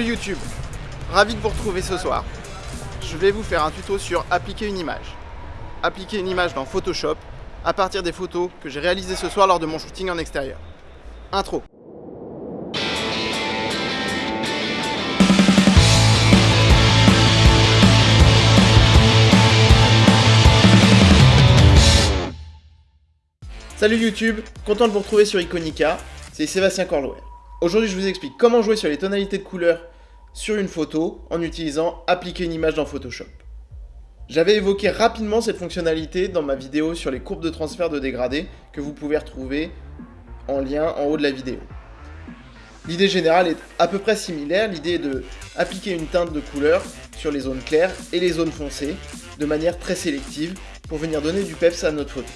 Salut YouTube Ravi de vous retrouver ce soir. Je vais vous faire un tuto sur appliquer une image. Appliquer une image dans Photoshop à partir des photos que j'ai réalisées ce soir lors de mon shooting en extérieur. Intro Salut YouTube, content de vous retrouver sur Iconica, c'est Sébastien Corlouer. Aujourd'hui je vous explique comment jouer sur les tonalités de couleurs sur une photo en utilisant appliquer une image dans Photoshop. J'avais évoqué rapidement cette fonctionnalité dans ma vidéo sur les courbes de transfert de dégradé que vous pouvez retrouver en lien en haut de la vidéo. L'idée générale est à peu près similaire, l'idée est de appliquer une teinte de couleur sur les zones claires et les zones foncées de manière très sélective pour venir donner du peps à notre photo.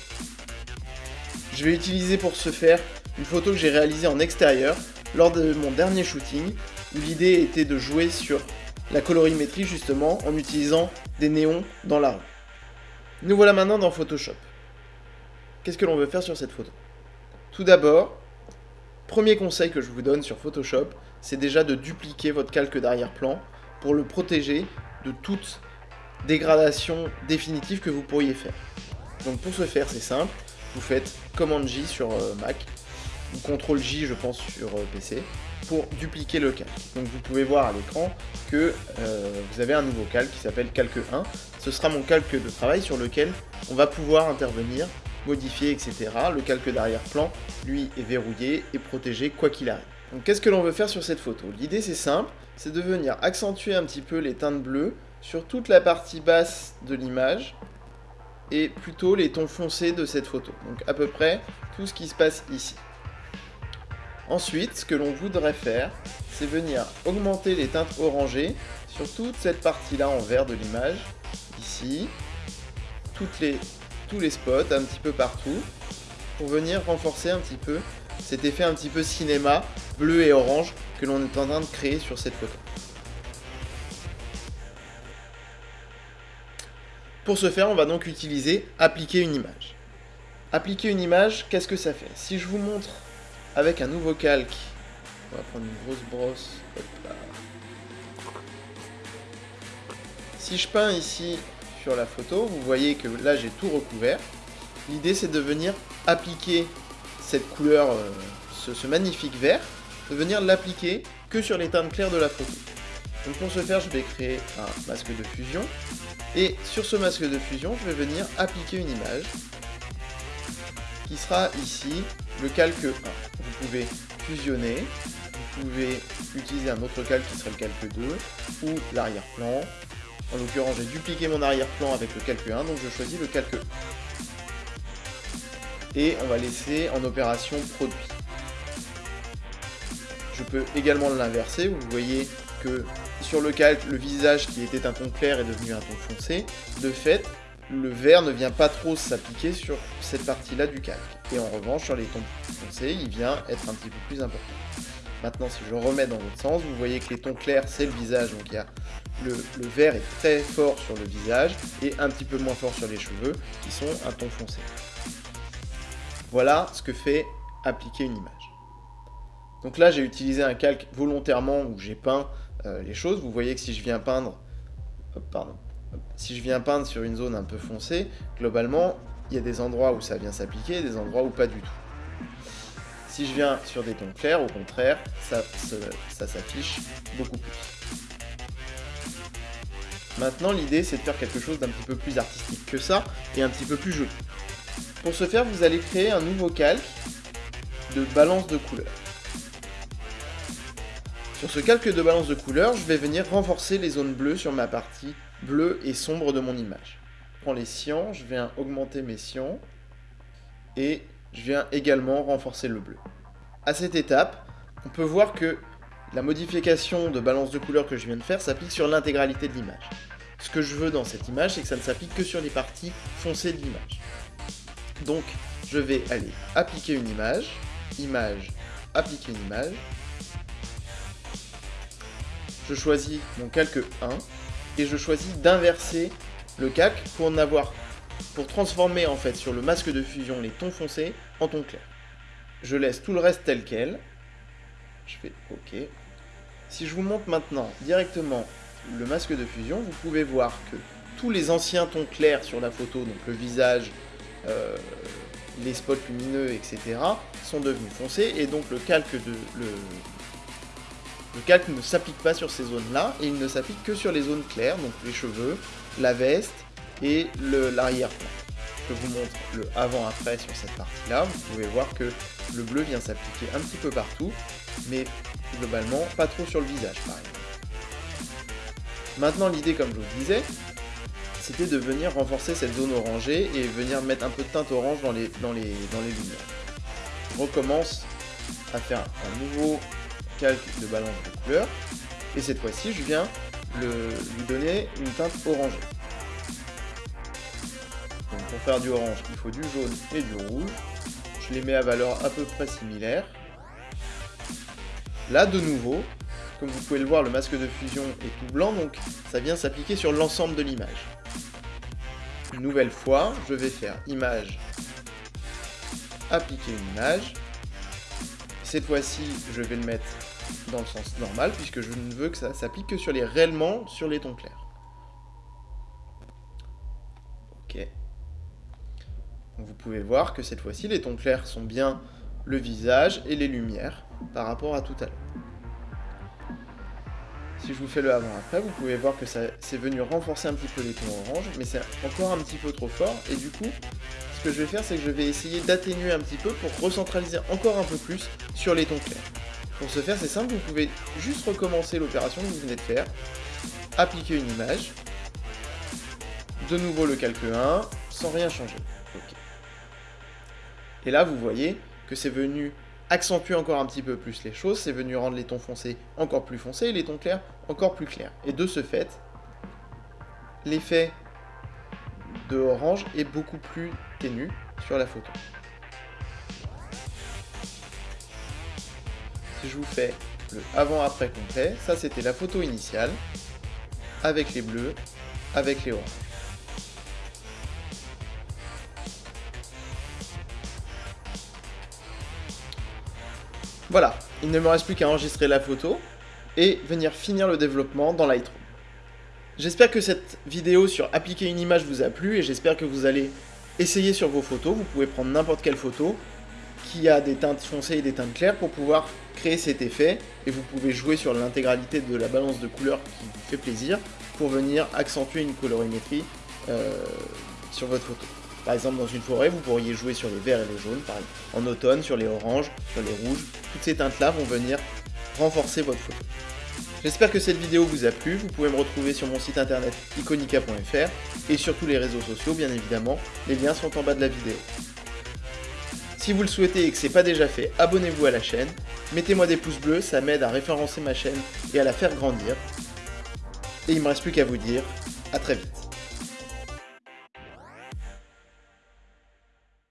Je vais utiliser pour ce faire une photo que j'ai réalisée en extérieur lors de mon dernier shooting l'idée était de jouer sur la colorimétrie justement en utilisant des néons dans la rue. Nous voilà maintenant dans Photoshop. Qu'est-ce que l'on veut faire sur cette photo? Tout d'abord, premier conseil que je vous donne sur Photoshop, c'est déjà de dupliquer votre calque d'arrière-plan pour le protéger de toute dégradation définitive que vous pourriez faire. Donc pour ce faire, c'est simple, vous faites Command J sur euh, Mac, ou CTRL J je pense sur euh, PC, pour dupliquer le calque. Donc vous pouvez voir à l'écran que euh, vous avez un nouveau calque qui s'appelle calque 1. Ce sera mon calque de travail sur lequel on va pouvoir intervenir, modifier, etc. Le calque d'arrière-plan, lui, est verrouillé et protégé quoi qu'il arrive. Donc qu'est-ce que l'on veut faire sur cette photo? L'idée c'est simple, c'est de venir accentuer un petit peu les teintes bleues sur toute la partie basse de l'image et plutôt les tons foncés de cette photo. Donc à peu près tout ce qui se passe ici. Ensuite, ce que l'on voudrait faire, c'est venir augmenter les teintes orangées sur toute cette partie-là en vert de l'image, ici, tous les spots, un petit peu partout, pour venir renforcer un petit peu cet effet un petit peu cinéma, bleu et orange, que l'on est en train de créer sur cette photo. Pour ce faire, on va donc utiliser appliquer une image. Appliquer une image, qu'est-ce que ça fait? Si je vous montre avec un nouveau calque, on va prendre une grosse brosse, Si je peins ici sur la photo, vous voyez que là j'ai tout recouvert. L'idée c'est de venir appliquer cette couleur, euh, ce, ce magnifique vert, de venir l'appliquer que sur les teintes claires de la photo. Donc pour ce faire, je vais créer un masque de fusion. Et sur ce masque de fusion, je vais venir appliquer une image qui sera ici le calque 1. Vous pouvez fusionner, vous pouvez utiliser un autre calque qui serait le calque 2 ou l'arrière-plan. En l'occurrence, j'ai dupliqué mon arrière-plan avec le calque 1, donc je choisis le calque 1. Et on va laisser en opération produit. Je peux également l'inverser, vous voyez que sur le calque, le visage qui était un ton clair est devenu un ton foncé. De fait, le vert ne vient pas trop s'appliquer sur cette partie-là du calque. Et en revanche, sur les tons foncés, il vient être un petit peu plus important. Maintenant, si je remets dans l'autre sens, vous voyez que les tons clairs, c'est le visage, donc le, vert est très fort sur le visage et un petit peu moins fort sur les cheveux, qui sont un ton foncé. Voilà ce que fait appliquer une image. Donc là, j'ai utilisé un calque volontairement où j'ai peint euh, les choses. Vous voyez que si je viens peindre, pardon, si je viens peindre sur une zone un peu foncée, globalement, il y a des endroits où ça vient s'appliquer, des endroits où pas du tout. Si je viens sur des tons clairs, au contraire, ça, ça s'affiche beaucoup plus. Maintenant, l'idée, c'est de faire quelque chose d'un petit peu plus artistique que ça, et un petit peu plus joli. Pour ce faire, vous allez créer un nouveau calque de balance de couleurs. Sur ce calque de balance de couleurs, je vais venir renforcer les zones bleues sur ma partie bleue et sombre de mon image. Je prends les cyan, je viens augmenter mes cyans et je viens également renforcer le bleu. À cette étape, on peut voir que la modification de balance de couleurs que je viens de faire s'applique sur l'intégralité de l'image. Ce que je veux dans cette image, c'est que ça ne s'applique que sur les parties foncées de l'image. Donc, je vais aller appliquer une image, image, appliquer une image, je choisis mon calque 1 et je choisis d'inverser le calque pour n'avoir pour transformer en fait sur le masque de fusion les tons foncés en tons clairs. Je laisse tout le reste tel quel. Je fais OK. Si je vous montre maintenant directement le masque de fusion, vous pouvez voir que tous les anciens tons clairs sur la photo, donc le visage, euh, les spots lumineux, etc., sont devenus foncés, et donc le calque, de, le, le calque ne s'applique pas sur ces zones-là, et il ne s'applique que sur les zones claires, donc les cheveux, la veste et l'arrière-plan. Je vous montre le avant-après sur cette partie-là, vous pouvez voir que le bleu vient s'appliquer un petit peu partout, mais globalement pas trop sur le visage par exemple. Maintenant l'idée comme je vous disais, c'était de venir renforcer cette zone orangée et venir mettre un peu de teinte orange dans les, dans les, dans les lumières. Je recommence à faire un nouveau calque de balance de couleur, et cette fois-ci je viens lui donner une teinte orangée. Pour faire du orange, il faut du jaune et du rouge. Je les mets à valeur à peu près similaire. Là, de nouveau, comme vous pouvez le voir, le masque de fusion est tout blanc, donc ça vient s'appliquer sur l'ensemble de l'image. Une nouvelle fois, je vais faire image, appliquer une image. Cette fois-ci, je vais le mettre dans le sens normal, puisque je ne veux que ça s'applique que sur les réellement sur les tons clairs. Ok. vous pouvez voir que cette fois-ci, les tons clairs sont bien le visage et les lumières par rapport à tout à l'heure. Si je vous fais le avant-après, vous pouvez voir que c'est venu renforcer un petit peu les tons orange, mais c'est encore un petit peu trop fort, et du coup, ce que je vais faire, c'est que je vais essayer d'atténuer un petit peu pour recentraliser encore un peu plus sur les tons clairs. Pour ce faire, c'est simple, vous pouvez juste recommencer l'opération que vous venez de faire, appliquer une image, de nouveau le calque 1, sans rien changer. Et là, vous voyez que c'est venu accentuer encore un petit peu plus les choses, c'est venu rendre les tons foncés encore plus foncés et les tons clairs encore plus clairs. Et de ce fait, l'effet de orange est beaucoup plus ténu sur la photo. Si je vous fais le avant-après complet, ça c'était la photo initiale, avec les bleus, avec les oranges. Voilà, il ne me reste plus qu'à enregistrer la photo et venir finir le développement dans Lightroom. J'espère que cette vidéo sur appliquer une image vous a plu et j'espère que vous allez essayer sur vos photos. Vous pouvez prendre n'importe quelle photo qui a des teintes foncées et des teintes claires pour pouvoir créer cet effet et vous pouvez jouer sur l'intégralité de la balance de couleurs qui vous fait plaisir pour venir accentuer une colorimétrie euh, sur votre photo. Par exemple, dans une forêt, vous pourriez jouer sur les verts et les jaunes, par En automne, sur les oranges, sur les rouges. Toutes ces teintes-là vont venir renforcer votre photo. J'espère que cette vidéo vous a plu, vous pouvez me retrouver sur mon site internet iconica.fr et sur tous les réseaux sociaux bien évidemment, les liens sont en bas de la vidéo. Si vous le souhaitez et que ce n'est pas déjà fait, abonnez-vous à la chaîne, mettez-moi des pouces bleus, ça m'aide à référencer ma chaîne et à la faire grandir. Et il ne me reste plus qu'à vous dire, à très vite.